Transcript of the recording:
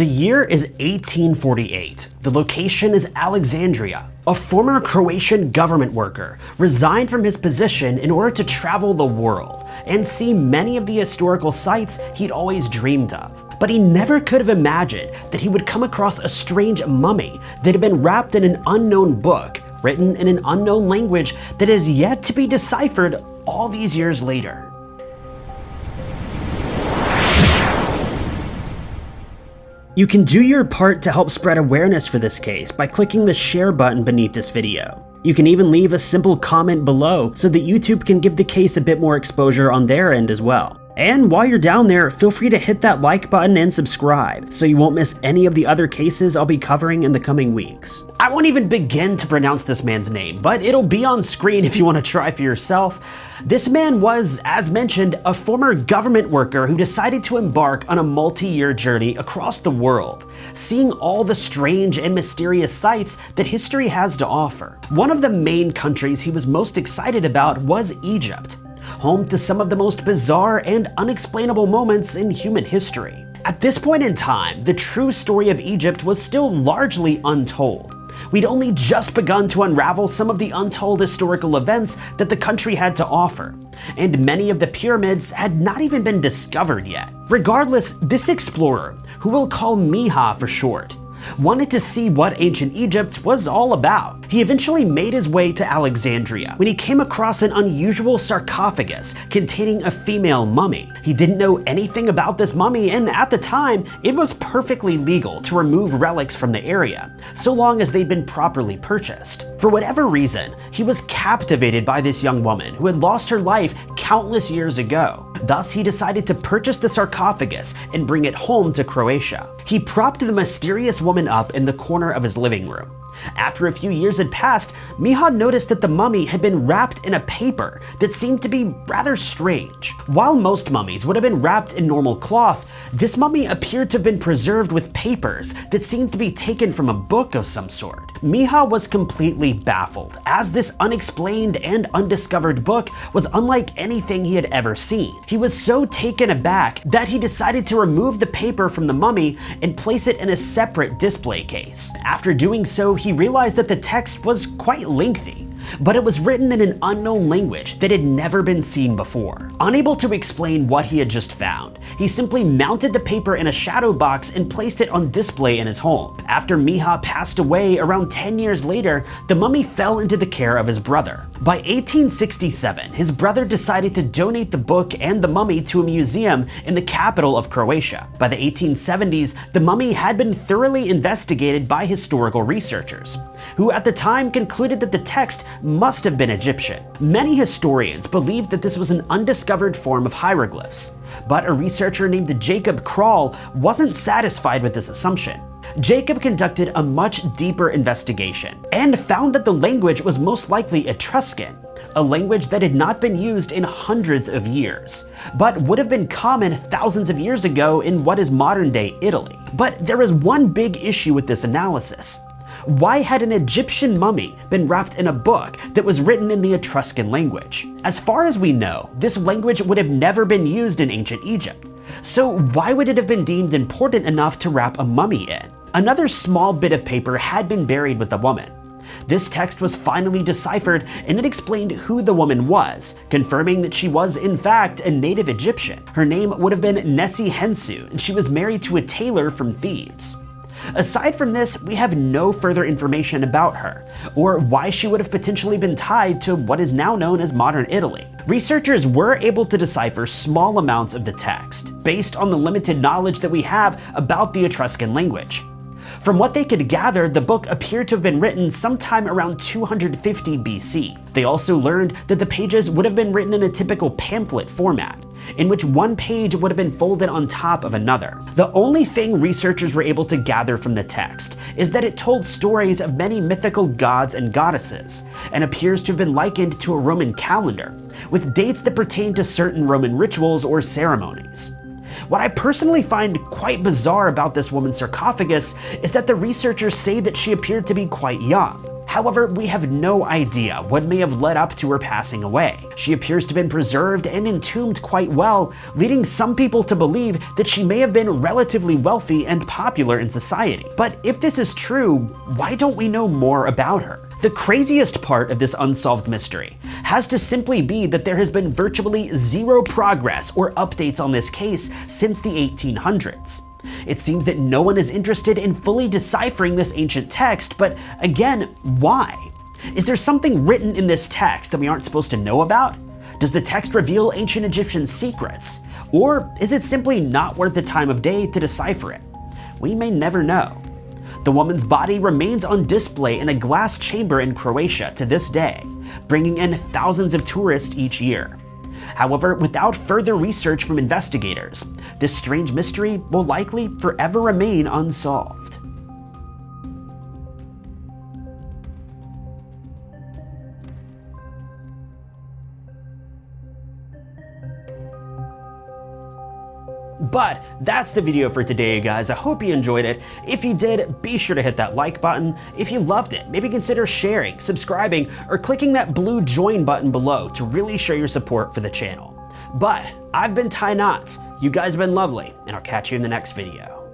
The year is 1848. The location is Alexandria. A former Croatian government worker resigned from his position in order to travel the world and see many of the historical sites he'd always dreamed of. But he never could have imagined that he would come across a strange mummy that had been wrapped in an unknown book written in an unknown language that is yet to be deciphered all these years later. You can do your part to help spread awareness for this case by clicking the share button beneath this video. You can even leave a simple comment below so that YouTube can give the case a bit more exposure on their end as well. And while you're down there, feel free to hit that like button and subscribe so you won't miss any of the other cases I'll be covering in the coming weeks. I won't even begin to pronounce this man's name, but it'll be on screen if you want to try for yourself. This man was, as mentioned, a former government worker who decided to embark on a multi-year journey across the world, seeing all the strange and mysterious sights that history has to offer. One of the main countries he was most excited about was Egypt home to some of the most bizarre and unexplainable moments in human history. At this point in time, the true story of Egypt was still largely untold. We'd only just begun to unravel some of the untold historical events that the country had to offer, and many of the pyramids had not even been discovered yet. Regardless, this explorer, who we'll call Miha for short, wanted to see what ancient Egypt was all about. He eventually made his way to Alexandria when he came across an unusual sarcophagus containing a female mummy. He didn't know anything about this mummy and at the time, it was perfectly legal to remove relics from the area, so long as they'd been properly purchased. For whatever reason, he was captivated by this young woman who had lost her life countless years ago. Thus, he decided to purchase the sarcophagus and bring it home to Croatia. He propped the mysterious woman up in the corner of his living room. After a few years had passed, Miha noticed that the mummy had been wrapped in a paper that seemed to be rather strange. While most mummies would have been wrapped in normal cloth, this mummy appeared to have been preserved with papers that seemed to be taken from a book of some sort. Miha was completely baffled, as this unexplained and undiscovered book was unlike anything he had ever seen. He was so taken aback that he decided to remove the paper from the mummy and place it in a separate display case. After doing so, he realized that the text was quite lengthy but it was written in an unknown language that had never been seen before. Unable to explain what he had just found, he simply mounted the paper in a shadow box and placed it on display in his home. After Miha passed away around 10 years later, the mummy fell into the care of his brother. By 1867, his brother decided to donate the book and the mummy to a museum in the capital of Croatia. By the 1870s, the mummy had been thoroughly investigated by historical researchers, who at the time concluded that the text must have been Egyptian. Many historians believed that this was an undiscovered form of hieroglyphs, but a researcher named Jacob Krall wasn't satisfied with this assumption. Jacob conducted a much deeper investigation and found that the language was most likely Etruscan, a language that had not been used in hundreds of years, but would have been common thousands of years ago in what is modern day Italy. But there is one big issue with this analysis. Why had an Egyptian mummy been wrapped in a book that was written in the Etruscan language? As far as we know, this language would have never been used in ancient Egypt. So why would it have been deemed important enough to wrap a mummy in? Another small bit of paper had been buried with the woman. This text was finally deciphered and it explained who the woman was, confirming that she was in fact a native Egyptian. Her name would have been Nessie Hensu and she was married to a tailor from Thebes. Aside from this, we have no further information about her, or why she would have potentially been tied to what is now known as modern Italy. Researchers were able to decipher small amounts of the text, based on the limited knowledge that we have about the Etruscan language. From what they could gather, the book appeared to have been written sometime around 250 BC. They also learned that the pages would have been written in a typical pamphlet format, in which one page would have been folded on top of another. The only thing researchers were able to gather from the text is that it told stories of many mythical gods and goddesses, and appears to have been likened to a Roman calendar, with dates that pertain to certain Roman rituals or ceremonies. What I personally find quite bizarre about this woman's sarcophagus is that the researchers say that she appeared to be quite young. However, we have no idea what may have led up to her passing away. She appears to have been preserved and entombed quite well, leading some people to believe that she may have been relatively wealthy and popular in society. But if this is true, why don't we know more about her? The craziest part of this unsolved mystery has to simply be that there has been virtually zero progress or updates on this case since the 1800s. It seems that no one is interested in fully deciphering this ancient text, but again, why? Is there something written in this text that we aren't supposed to know about? Does the text reveal ancient Egyptian secrets? Or is it simply not worth the time of day to decipher it? We may never know. The woman's body remains on display in a glass chamber in Croatia to this day, bringing in thousands of tourists each year. However, without further research from investigators, this strange mystery will likely forever remain unsolved. But that's the video for today, guys. I hope you enjoyed it. If you did, be sure to hit that like button. If you loved it, maybe consider sharing, subscribing, or clicking that blue join button below to really show your support for the channel. But I've been Ty Knots, you guys have been lovely, and I'll catch you in the next video.